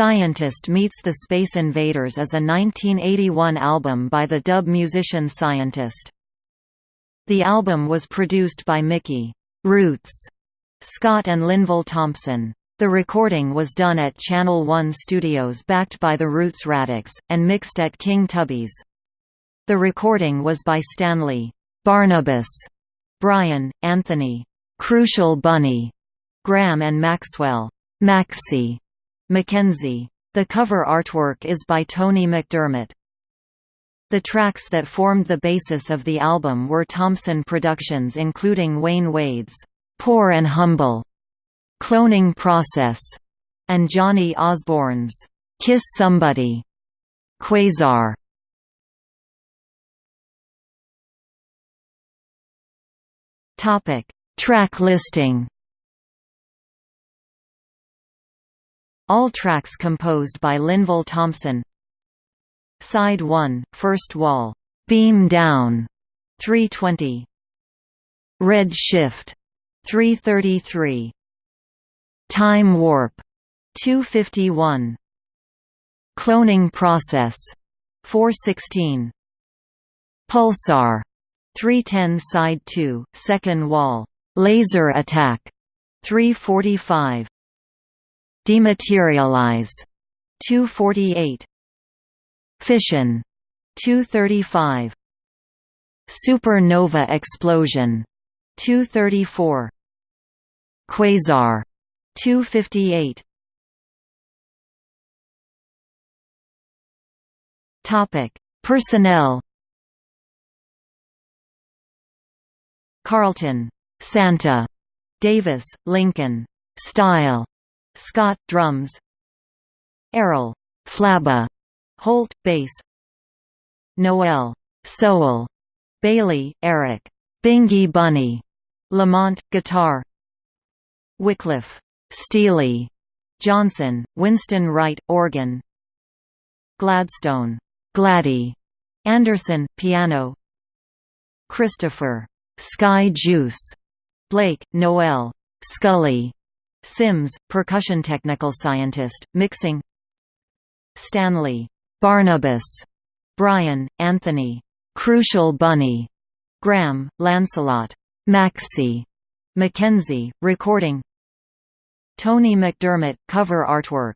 Scientist Meets the Space Invaders is a 1981 album by the dub musician Scientist. The album was produced by Mickey Roots Scott and Linval Thompson. The recording was done at Channel One Studios backed by the Roots Radics, and mixed at King Tubby's. The recording was by Stanley Barnabas, Bryan, Anthony Crucial Bunny, Graham and Maxwell Maxie Mackenzie. The cover artwork is by Tony McDermott. The tracks that formed the basis of the album were Thompson Productions including Wayne Wade's "'Poor and Humble", "'Cloning Process", and Johnny Osborne's "'Kiss Somebody". Quasar Topic Track listing All tracks composed by Linval Thompson. Side 1, First Wall, "'Beam Down' 320 Red Shift 333 Time Warp 251 Cloning Process 416 Pulsar 310 Side 2, Second Wall, Laser Attack 345 Dematerialize. 248 Fission. 235 Supernova explosion. 234 Quasar. 258 Topic. Personnel. Carlton. Santa. Davis. Lincoln. Style Scott drums. Errol. Flabba Holt bass. Noel. Sowell Bailey Eric. Bingy Bunny. Lamont guitar. Wycliffe. Steely Johnson Winston Wright organ. Gladstone. Gladdy. Anderson piano. Christopher. Sky Juice. Blake Noel. Scully Simms, percussion technical scientist, mixing. Stanley. Barnabas, Bryan, Anthony. Crucial Bunny, Graham, Lancelot, Maxie, Mackenzie, recording. Tony McDermott, cover artwork